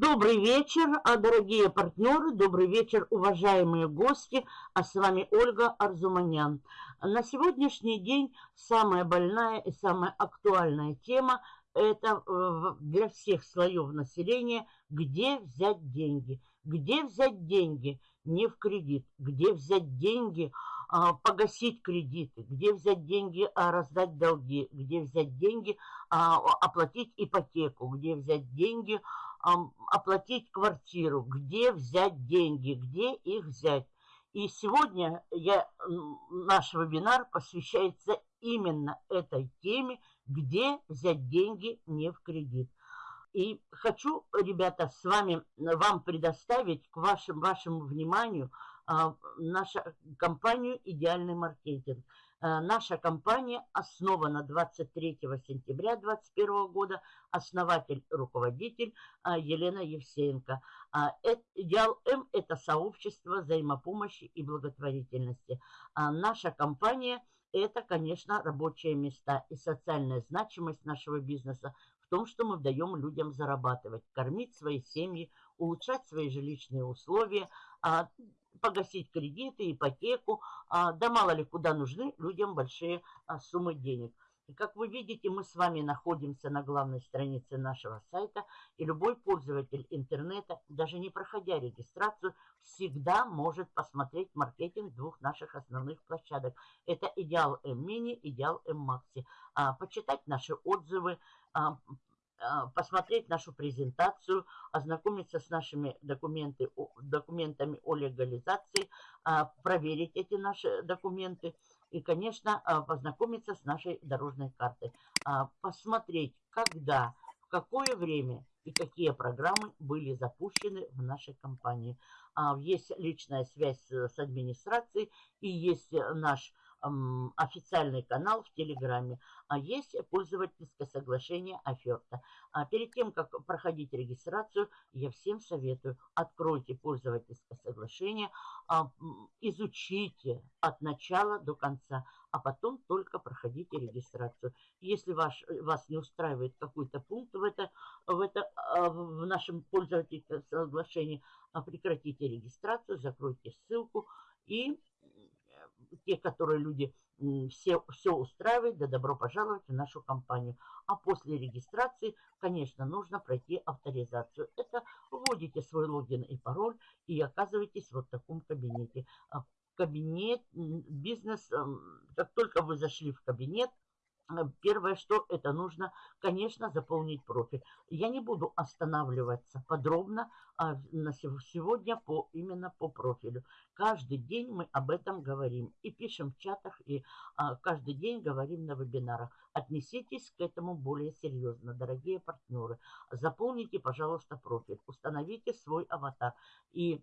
Добрый вечер, а, дорогие партнеры, добрый вечер, уважаемые гости, а с вами Ольга Арзуманян. На сегодняшний день самая больная и самая актуальная тема – это э, для всех слоев населения, где взять деньги. Где взять деньги? Не в кредит. Где взять деньги – а, погасить кредиты, где взять деньги, а, раздать долги, где взять деньги, оплатить ипотеку, где взять деньги, оплатить квартиру, где взять деньги, где их взять. И сегодня я, наш вебинар посвящается именно этой теме, где взять деньги не в кредит. И хочу, ребята, с вами, вам предоставить к вашим, вашему вниманию – а, наша компанию «Идеальный маркетинг». А, наша компания основана 23 сентября 2021 года. Основатель, руководитель а, Елена Евсеенко. Идеал М – это сообщество взаимопомощи и благотворительности. Наша компания – это, конечно, рабочие места и социальная значимость нашего бизнеса в том, что мы даем людям зарабатывать, кормить свои семьи, улучшать свои жилищные условия, погасить кредиты, ипотеку, а, да мало ли куда нужны людям большие а, суммы денег. И как вы видите, мы с вами находимся на главной странице нашего сайта, и любой пользователь интернета, даже не проходя регистрацию, всегда может посмотреть маркетинг двух наших основных площадок. Это Идеал М-Мини, Идеал М-Макси. А, почитать наши отзывы, посмотреть нашу презентацию, ознакомиться с нашими документы, документами о легализации, а, проверить эти наши документы и, конечно, а, познакомиться с нашей дорожной картой. Посмотреть, когда, в какое время и какие программы были запущены в нашей компании. Есть личная связь с администрацией и есть наш официальный канал в Телеграме, а есть пользовательское соглашение оферта. А перед тем, как проходить регистрацию, я всем советую, откройте пользовательское соглашение, а, изучите от начала до конца, а потом только проходите регистрацию. Если ваш, вас не устраивает какой-то пункт в, это, в, это, а, в нашем пользовательском соглашении, прекратите регистрацию, закройте ссылку и те, которые люди все, все устраивают, да добро пожаловать в нашу компанию. А после регистрации, конечно, нужно пройти авторизацию. Это вводите свой логин и пароль и оказываетесь вот в таком кабинете. А кабинет, бизнес, как только вы зашли в кабинет, Э, первое, что это нужно, конечно, заполнить профиль. Я не буду останавливаться подробно а, на сегодня по, именно по профилю. Каждый день мы об этом говорим и пишем в чатах, и а, каждый день говорим на вебинарах. Отнеситесь к этому более серьезно, дорогие партнеры. Заполните, пожалуйста, профиль, установите свой аватар и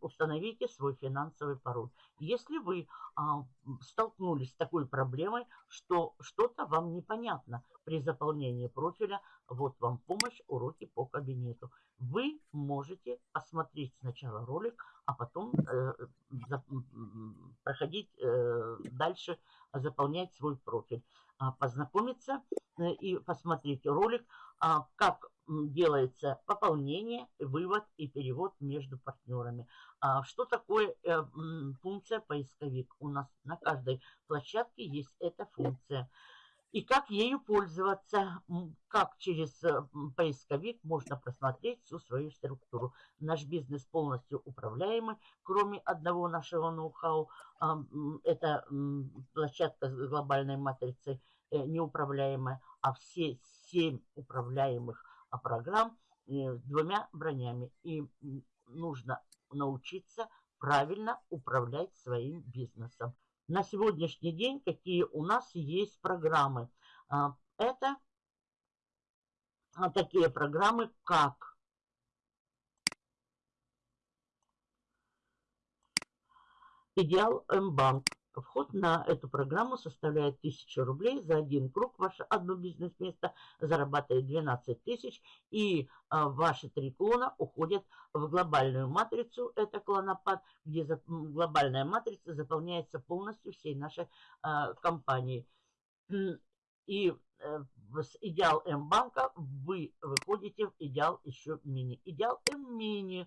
установите свой финансовый пароль. Если вы а, столкнулись с такой проблемой, что что-то вам непонятно при заполнении профиля, вот вам помощь, уроки по кабинету. Вы можете посмотреть сначала ролик, а потом э, за, проходить э, дальше, заполнять свой профиль. А, познакомиться э, и посмотреть ролик, а, как делается пополнение, вывод и перевод между партнерами. А, что такое э, функция поисковик? У нас на каждой площадке есть эта функция. И как ею пользоваться, как через э, поисковик можно просмотреть всю свою структуру. Наш бизнес полностью управляемый, кроме одного нашего ноу-хау. Это площадка с глобальной матрицей э, неуправляемая, а все семь управляемых а, программ с двумя бронями. И нужно научиться правильно управлять своим бизнесом. На сегодняшний день какие у нас есть программы? А, это а, такие программы, как Идеал М-банк. Вход на эту программу составляет 1000 рублей. За один круг ваше одно бизнес-место зарабатывает 12 тысяч. И а, ваши три клона уходят в глобальную матрицу. Это клонопад, где за, глобальная матрица заполняется полностью всей нашей а, компанией. И э, с Идеал М-банка вы выходите в Идеал еще мини. Идеал М-мини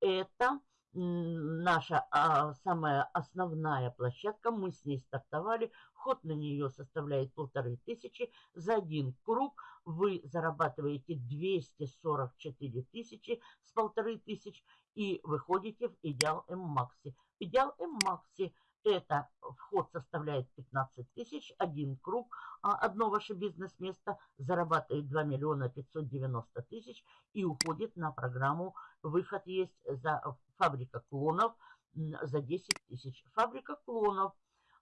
это наша а, самая основная площадка. Мы с ней стартовали. Вход на нее составляет полторы тысячи. За один круг вы зарабатываете 244 тысячи с полторы тысяч и выходите в Идеал М-Макси. Идеал М-Макси – это вход составляет 15 тысяч, один круг, а одно ваше бизнес-место зарабатывает 2 миллиона 590 тысяч и уходит на программу «Выход есть за фабрика клонов» за 10 тысяч. Фабрика клонов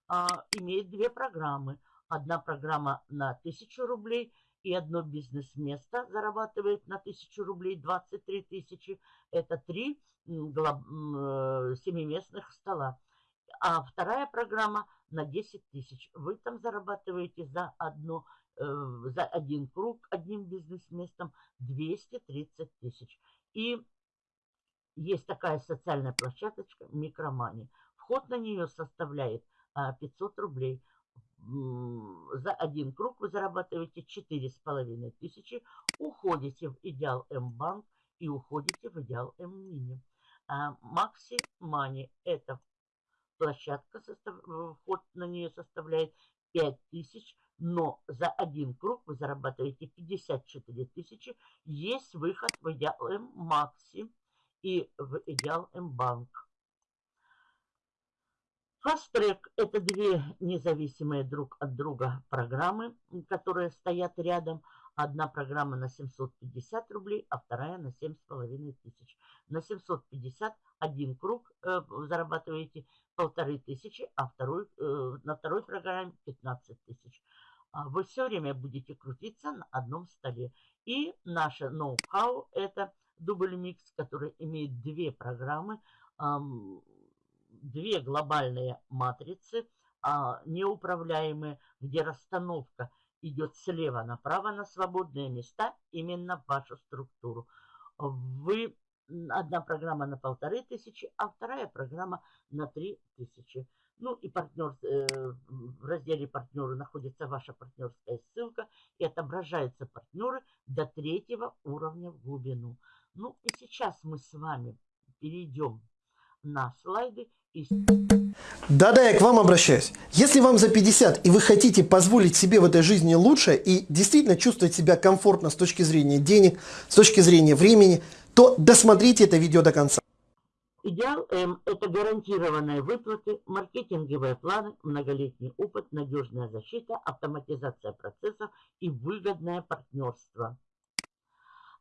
а, имеет две программы. Одна программа на 1000 рублей и одно бизнес-место зарабатывает на 1000 рублей 23 тысячи. Это три э, семиместных стола а вторая программа на 10 тысяч. Вы там зарабатываете за, одно, э, за один круг одним бизнес-местом 230 тысяч. И есть такая социальная площадочка Микромани. Вход на нее составляет а, 500 рублей. За один круг вы зарабатываете 4,5 тысячи, уходите в Идеал М-банк и уходите в Идеал М-мини. А Макси Мани – это площадка, состав, вход на нее составляет 5000, но за один круг вы зарабатываете 54 тысячи. Есть выход в Идеал М Макси и в Идеал М Банк. Фастрек – это две независимые друг от друга программы, которые стоят рядом – Одна программа на 750 рублей, а вторая на 7,5 тысяч. На 750 один круг э, зарабатываете полторы тысячи, а второй, э, на второй программе 15 тысяч. А вы все время будете крутиться на одном столе. И наше ноу-хау – это дубль микс, который имеет две программы, эм, две глобальные матрицы, э, неуправляемые, где расстановка – идет слева направо на свободные места, именно в вашу структуру. Вы одна программа на полторы тысячи, а вторая программа на три тысячи. Ну и партнер, э, в разделе партнеры находится ваша партнерская ссылка и отображаются партнеры до третьего уровня в глубину. Ну и сейчас мы с вами перейдем на слайды да-да, я к вам обращаюсь. Если вам за 50 и вы хотите позволить себе в этой жизни лучше и действительно чувствовать себя комфортно с точки зрения денег, с точки зрения времени, то досмотрите это видео до конца. Идеал М – это гарантированные выплаты, маркетинговые планы, многолетний опыт, надежная защита, автоматизация процессов и выгодное партнерство.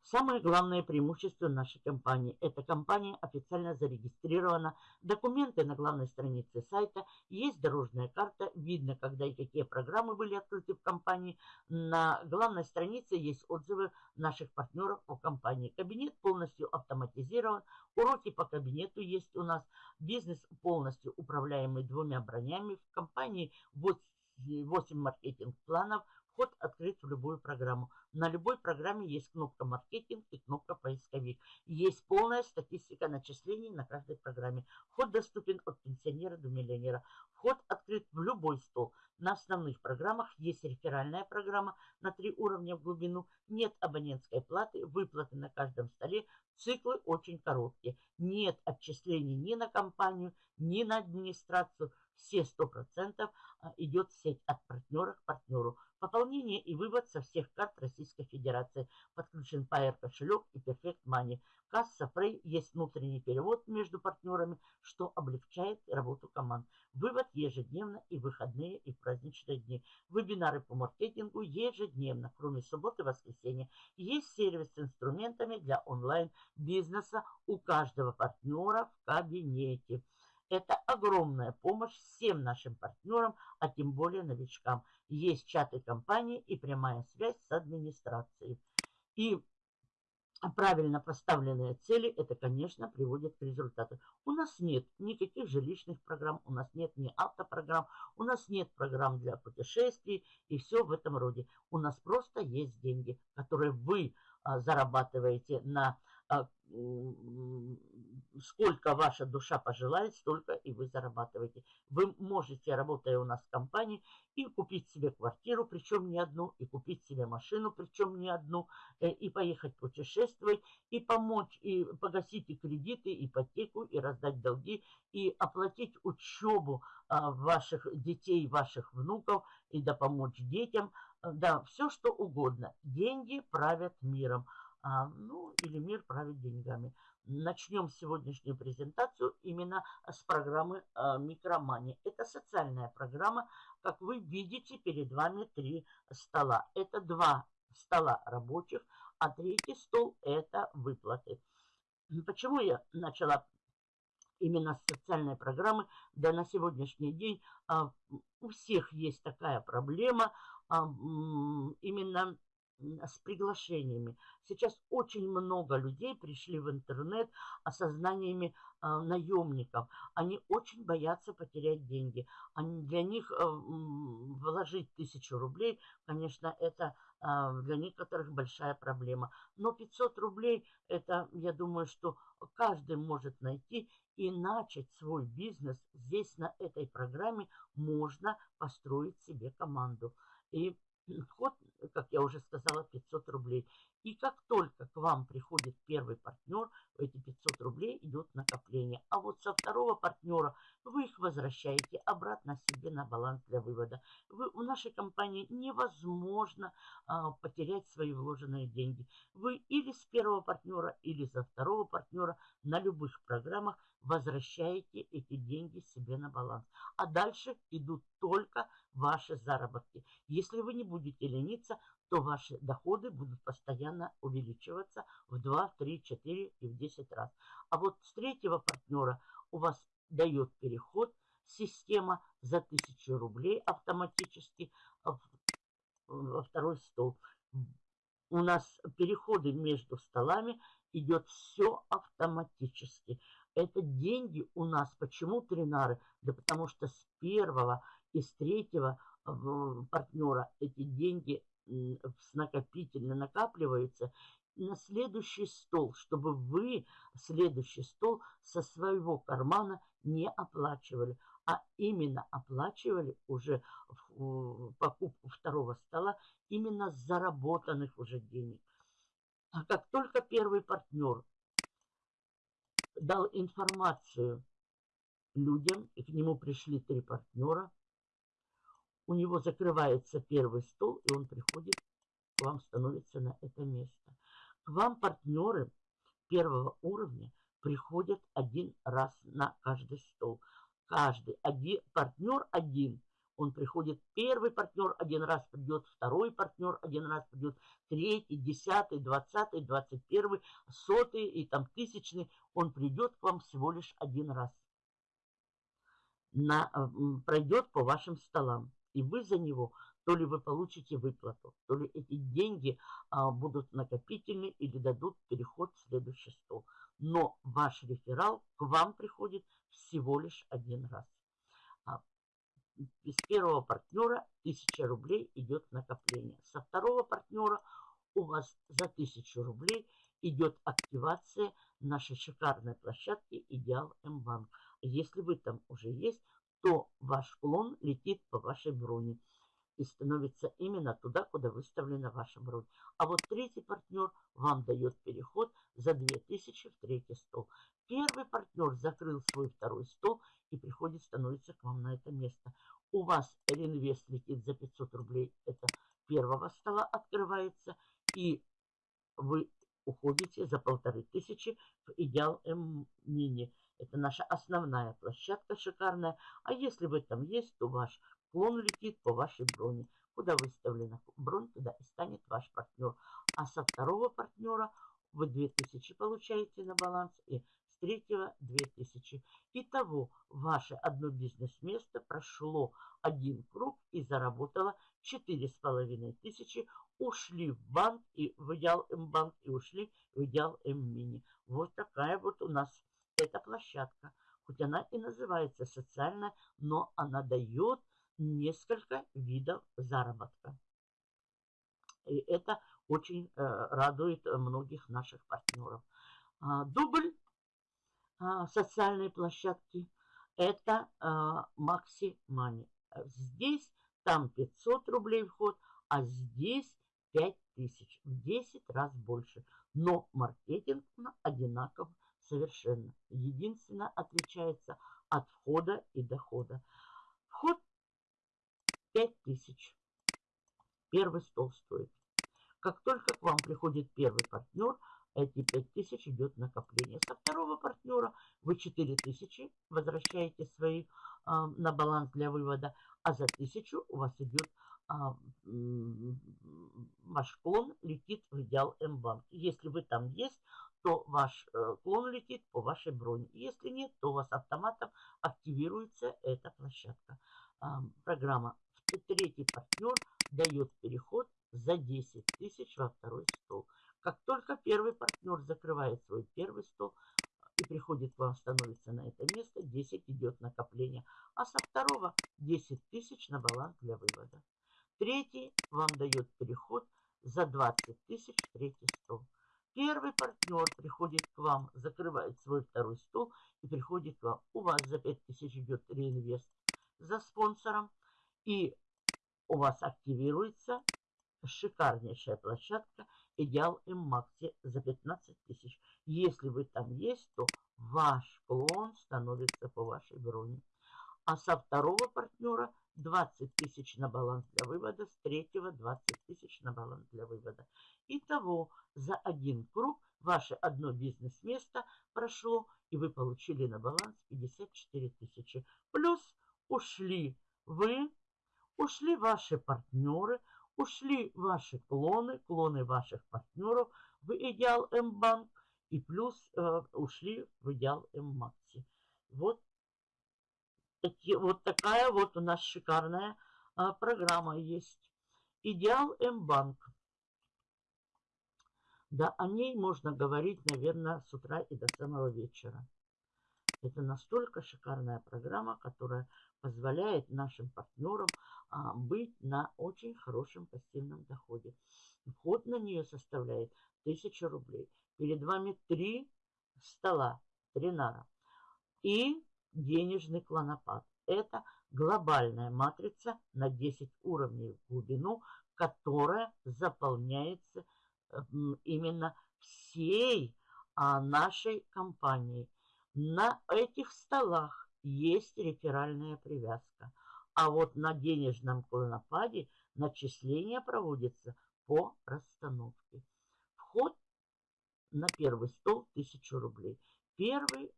Самое главное преимущество нашей компании – эта компания официально зарегистрирована, документы на главной странице сайта, есть дорожная карта, видно, когда и какие программы были открыты в компании. На главной странице есть отзывы наших партнеров о компании. Кабинет полностью автоматизирован, уроки по кабинету есть у нас, бизнес полностью управляемый двумя бронями. В компании 8 маркетинг-планов – Вход открыт в любую программу. На любой программе есть кнопка «Маркетинг» и кнопка «Поисковик». Есть полная статистика начислений на каждой программе. Вход доступен от пенсионера до миллионера. Вход открыт в любой стол. На основных программах есть реферальная программа на три уровня в глубину. Нет абонентской платы, выплаты на каждом столе. Циклы очень короткие. Нет отчислений ни на компанию, ни на администрацию. Все 100% а, идет сеть от партнера к партнеру. Пополнение и вывод со всех карт Российской Федерации. Подключен Pair кошелек и Perfect Money. Касса Frey есть внутренний перевод между партнерами, что облегчает работу команд. Вывод ежедневно и выходные, и праздничные дни. Вебинары по маркетингу ежедневно, кроме субботы и воскресенья. Есть сервис с инструментами для онлайн-бизнеса у каждого партнера в кабинете. Это огромная помощь всем нашим партнерам, а тем более новичкам. Есть чаты компании и прямая связь с администрацией. И правильно поставленные цели, это, конечно, приводит к результату. У нас нет никаких жилищных программ, у нас нет ни автопрограмм, у нас нет программ для путешествий и все в этом роде. У нас просто есть деньги, которые вы а, зарабатываете на сколько ваша душа пожелает, столько и вы зарабатываете. Вы можете, работая у нас в компании, и купить себе квартиру, причем не одну, и купить себе машину, причем не одну, э, и поехать путешествовать, и помочь, и погасить и кредиты, и ипотеку, и раздать долги, и оплатить учебу а, ваших детей, ваших внуков, и да помочь детям. Да, все что угодно. Деньги правят миром. А, ну, или мир правит деньгами. Начнем сегодняшнюю презентацию именно с программы а, Микромани. Это социальная программа. Как вы видите, перед вами три стола. Это два стола рабочих, а третий стол – это выплаты. Почему я начала именно с социальной программы? Да на сегодняшний день а, у всех есть такая проблема а, именно с приглашениями. Сейчас очень много людей пришли в интернет осознаниями э, наемников. Они очень боятся потерять деньги. Они, для них э, вложить тысячу рублей, конечно, это э, для некоторых большая проблема. Но 500 рублей, это, я думаю, что каждый может найти и начать свой бизнес. Здесь на этой программе можно построить себе команду. И Вход, как я уже сказала, 500 рублей. И как только к вам приходит первый партнер, эти 500 рублей идут накопление. А вот со второго партнера вы их возвращаете обратно себе на баланс для вывода. Вы, в нашей компании невозможно а, потерять свои вложенные деньги. Вы или с первого партнера, или за второго партнера на любых программах возвращаете эти деньги себе на баланс. А дальше идут только ваши заработки. Если вы не будете лениться, то ваши доходы будут постоянно увеличиваться в 2, 3, 4 и в 10 раз. А вот с третьего партнера у вас дает переход система за 1000 рублей автоматически во второй стол. У нас переходы между столами идет все автоматически. Это деньги у нас. Почему тринары? Да потому что с первого и с третьего партнера эти деньги накопительно накапливаются на следующий стол, чтобы вы следующий стол со своего кармана не оплачивали, а именно оплачивали уже покупку второго стола именно заработанных уже денег. А как только первый партнер дал информацию людям, и к нему пришли три партнера, у него закрывается первый стол, и он приходит к вам, становится на это место. К вам партнеры первого уровня приходят один раз на каждый стол. Каждый один, партнер один. Он приходит, первый партнер один раз придет, второй партнер один раз придет, третий, десятый, двадцатый, двадцать первый, сотый и там тысячный. Он придет к вам всего лишь один раз. На, пройдет по вашим столам и вы за него, то ли вы получите выплату, то ли эти деньги а, будут накопительны или дадут переход в следующий стол. Но ваш реферал к вам приходит всего лишь один раз. А, из первого партнера 1000 рублей идет накопление. Со второго партнера у вас за 1000 рублей идет активация нашей шикарной площадки Идеал М-банк. Если вы там уже есть, то ваш клон летит по вашей броне и становится именно туда, куда выставлена ваша бронь. А вот третий партнер вам дает переход за 2000 в третий стол. Первый партнер закрыл свой второй стол и приходит, становится к вам на это место. У вас реинвест летит за 500 рублей, это первого стола открывается, и вы уходите за полторы тысячи в идеал М-мини. Это наша основная площадка шикарная. А если вы там есть, то ваш клон летит по вашей броне. Куда выставлена бронь, туда и станет ваш партнер. А со второго партнера вы 2000 получаете на баланс и с третьего 2000. Итого ваше одно бизнес-место прошло один круг и заработало 4500. Ушли в банк и в идеал М-банк и ушли в идеал М-мини. Вот такая вот у нас площадка. Хоть она и называется социальная, но она дает несколько видов заработка. И это очень э, радует многих наших партнеров. А, дубль а, социальной площадки – это а, Maxi Money. Здесь там 500 рублей вход, а здесь 5000, в 10 раз больше. Но маркетинг одинаков совершенно. Единственное отличается от входа и дохода. Вход 5000. Первый стол стоит. Как только к вам приходит первый партнер, эти 5000 идет накопление. Со второго партнера вы 4000 возвращаете свои э, на баланс для вывода, а за 1000 у вас идет а, ваш клон летит в идеал М-банк. Если вы там есть, то ваш э, клон летит по вашей броне. Если нет, то у вас автоматом активируется эта площадка. Программа третий партнер дает переход за 10 тысяч во второй стол. Как только первый партнер закрывает свой первый стол и приходит к вам, становится на это место, 10 идет накопление. А со второго 10 тысяч на баланс для вывода. Третий вам дает переход за 20 тысяч в третий стол. Первый партнер приходит к вам, закрывает свой второй стол и приходит к вам. У вас за 5 тысяч идет реинвест за спонсором. И у вас активируется шикарнейшая площадка Идеал М-Макси за 15 тысяч. Если вы там есть, то ваш клон становится по вашей броне. А со второго партнера 20 тысяч на баланс для вывода, с третьего 20 тысяч на баланс для вывода. Итого за один круг ваше одно бизнес-место прошло, и вы получили на баланс 54 тысячи. Плюс ушли вы, ушли ваши партнеры, ушли ваши клоны, клоны ваших партнеров в Идеал М-банк, и плюс э, ушли в Идеал М-макси. Вот вот такая вот у нас шикарная а, программа есть. Идеал М-банк. Да, о ней можно говорить, наверное, с утра и до самого вечера. Это настолько шикарная программа, которая позволяет нашим партнерам а, быть на очень хорошем пассивном доходе. Вход на нее составляет 1000 рублей. Перед вами три стола, три нара. И денежный клонопад. Это глобальная матрица на 10 уровней в глубину, которая заполняется именно всей а, нашей компанией. На этих столах есть реферальная привязка. А вот на денежном клонопаде начисление проводится по расстановке. Вход на первый стол 1000 рублей. Первый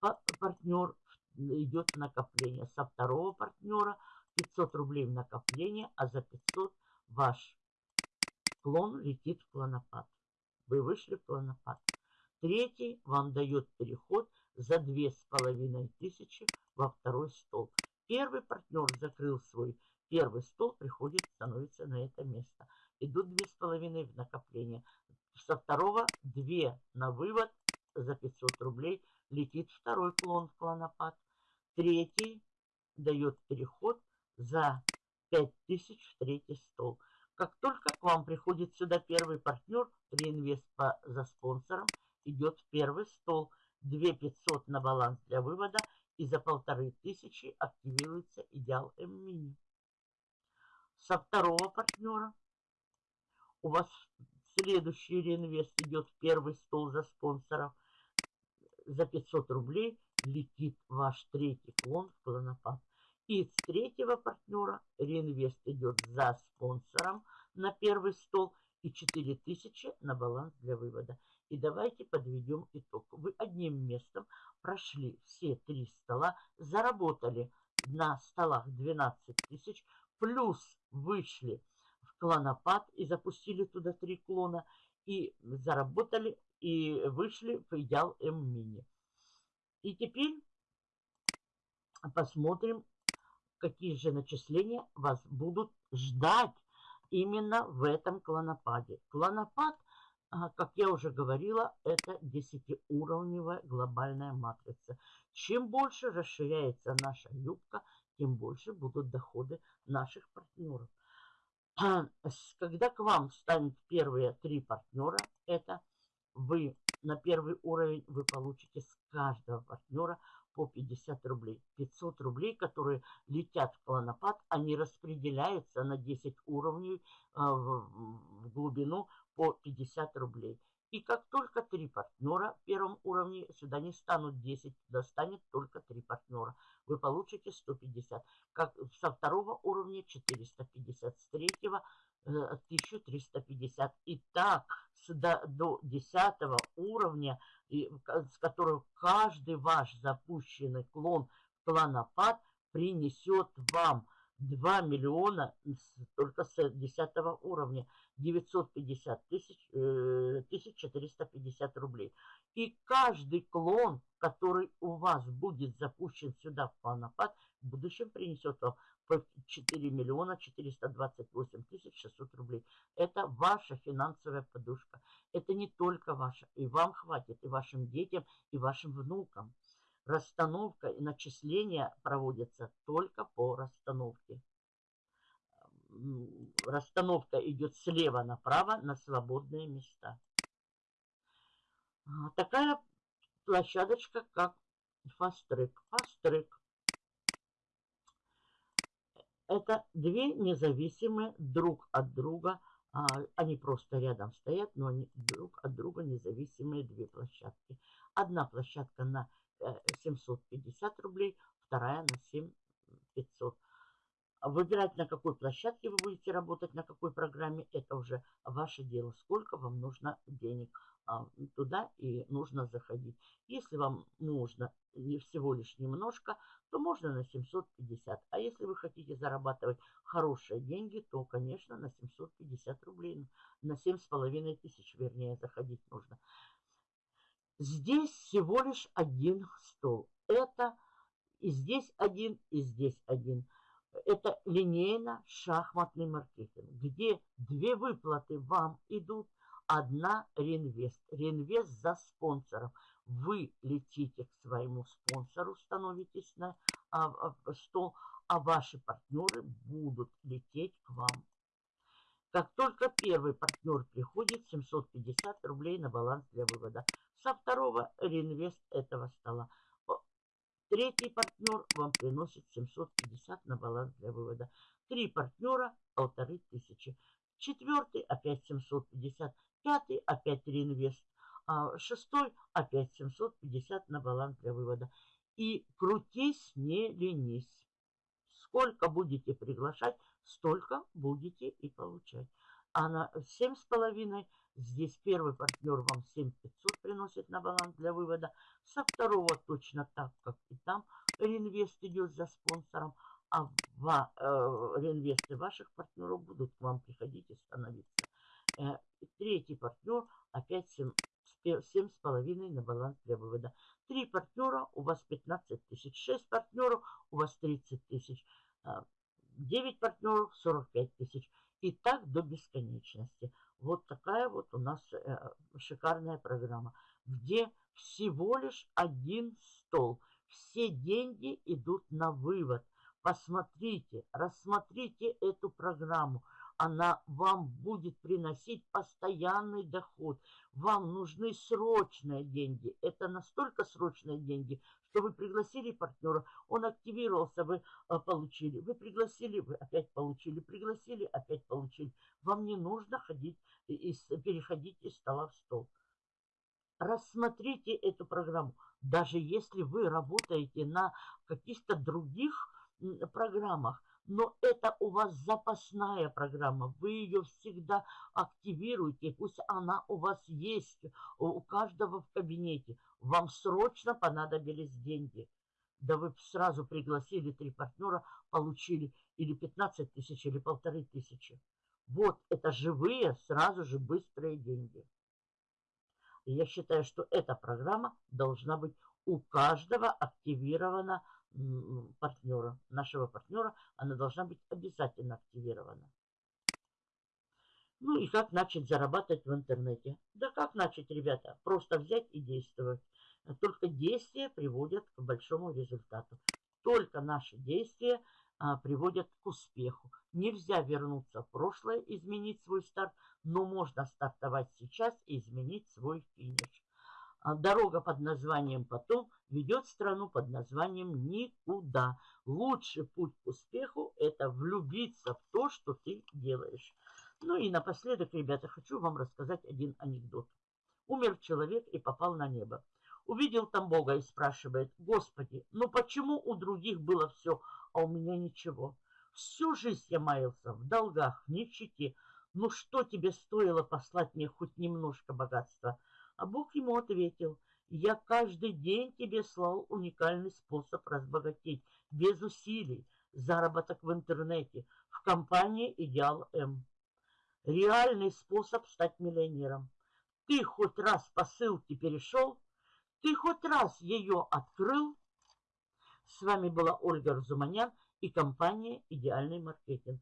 партнер идет накопление. Со второго партнера 500 рублей в накопление, а за 500 ваш клон летит в клонопад. Вы вышли в клонопад. Третий вам дает переход за две с половиной тысячи во второй стол. Первый партнер закрыл свой первый стол, приходит, становится на это место. Идут две с половиной в накопление. Со второго две на вывод за 500 рублей летит второй клон в клонопад. Третий дает переход за 5000 в третий стол. Как только к вам приходит сюда первый партнер, реинвест по, за спонсором, идет в первый стол. 2500 на баланс для вывода и за полторы тысячи активируется идеал М-мини. Со второго партнера у вас следующий реинвест идет в первый стол за спонсоров – за 500 рублей летит ваш третий клон в клонопад. И с третьего партнера реинвест идет за спонсором на первый стол и 4000 на баланс для вывода. И давайте подведем итог. Вы одним местом прошли все три стола, заработали на столах 12 тысяч, плюс вышли в клонопад и запустили туда три клона и заработали и вышли в идеал М-мини. И теперь посмотрим, какие же начисления вас будут ждать именно в этом клонопаде. Клонопад, а, как я уже говорила, это 10-уровневая глобальная матрица. Чем больше расширяется наша юбка, тем больше будут доходы наших партнеров. Когда к вам станут первые три партнера, это вы на первый уровень вы получите с каждого партнера по 50 рублей. 500 рублей, которые летят в клонопад, они распределяются на 10 уровней а, в глубину по 50 рублей. И как только три партнера в первом уровне, сюда не станут 10, туда станет только три партнера. Вы получите 150. Как со второго уровня 450, с третьего 1350. Э, и так до, до 10 уровня, с которого каждый ваш запущенный клон клонопад принесет вам 2 миллиона только с 10 уровня. 950 тысяч, э, 1450 рублей. И каждый клон, который у вас будет запущен сюда в планопад, в будущем принесет вам по 4 миллиона 428 тысяч 600 рублей. Это ваша финансовая подушка. Это не только ваша. И вам хватит, и вашим детям, и вашим внукам. Расстановка и начисления проводятся только по расстановке расстановка идет слева направо на свободные места. А, такая площадочка, как Fast Track. Это две независимые друг от друга, а, они просто рядом стоят, но они друг от друга независимые две площадки. Одна площадка на 750 э, рублей, вторая на 7500. Выбирать, на какой площадке вы будете работать, на какой программе, это уже ваше дело. Сколько вам нужно денег а, туда и нужно заходить. Если вам нужно всего лишь немножко, то можно на 750. А если вы хотите зарабатывать хорошие деньги, то, конечно, на 750 рублей, на 7,5 тысяч, вернее, заходить нужно. Здесь всего лишь один стол. Это и здесь один, и здесь один это линейно-шахматный маркетинг, где две выплаты вам идут, одна реинвест. Реинвест за спонсором. Вы летите к своему спонсору, становитесь на а, а, стол, а ваши партнеры будут лететь к вам. Как только первый партнер приходит, 750 рублей на баланс для вывода. Со второго реинвест этого стола. Третий партнер вам приносит 750 на баланс для вывода. Три партнера – полторы тысячи. Четвертый – опять 750. Пятый – опять реинвест. А шестой – опять 750 на баланс для вывода. И крутись, не ленись. Сколько будете приглашать, столько будете и получать. А на 7,5 Здесь первый партнер вам 7500 приносит на баланс для вывода. Со второго точно так, как и там реинвест идет за спонсором. А ва, э, реинвесты ваших партнеров будут к вам приходить и становиться. Э, третий партнер опять 7, 7,5 на баланс для вывода. Три партнера у вас 15 тысяч. Шесть партнеров у вас 30 тысяч. 9 э, партнеров 45 тысяч. И так до бесконечности. Вот такая вот у нас э, шикарная программа, где всего лишь один стол. Все деньги идут на вывод. Посмотрите, рассмотрите эту программу. Она вам будет приносить постоянный доход. Вам нужны срочные деньги. Это настолько срочные деньги, что вы пригласили партнера, он активировался, вы а, получили. Вы пригласили, вы опять получили. Пригласили, опять получили. Вам не нужно ходить, и, переходить из стола в стол. Рассмотрите эту программу. Даже если вы работаете на каких-то других программах, но это у вас запасная программа, вы ее всегда активируете, пусть она у вас есть, у каждого в кабинете. Вам срочно понадобились деньги. Да вы сразу пригласили три партнера, получили или 15 тысяч, или полторы тысячи. Вот это живые, сразу же быстрые деньги. Я считаю, что эта программа должна быть у каждого активирована партнера, нашего партнера, она должна быть обязательно активирована. Ну и как начать зарабатывать в интернете? Да как начать, ребята? Просто взять и действовать. Только действия приводят к большому результату. Только наши действия а, приводят к успеху. Нельзя вернуться в прошлое, изменить свой старт, но можно стартовать сейчас и изменить свой финиш. А дорога под названием «Потом» ведет страну под названием «Никуда». Лучший путь к успеху – это влюбиться в то, что ты делаешь. Ну и напоследок, ребята, хочу вам рассказать один анекдот. Умер человек и попал на небо. Увидел там Бога и спрашивает, «Господи, ну почему у других было все, а у меня ничего? Всю жизнь я маялся в долгах, в нищете. Ну что тебе стоило послать мне хоть немножко богатства?» А Бог ему ответил, «Я каждый день тебе слал уникальный способ разбогатеть, без усилий, заработок в интернете, в компании «Идеал М». Реальный способ стать миллионером. Ты хоть раз по ссылке перешел, ты хоть раз ее открыл? С вами была Ольга Разуманян и компания «Идеальный маркетинг».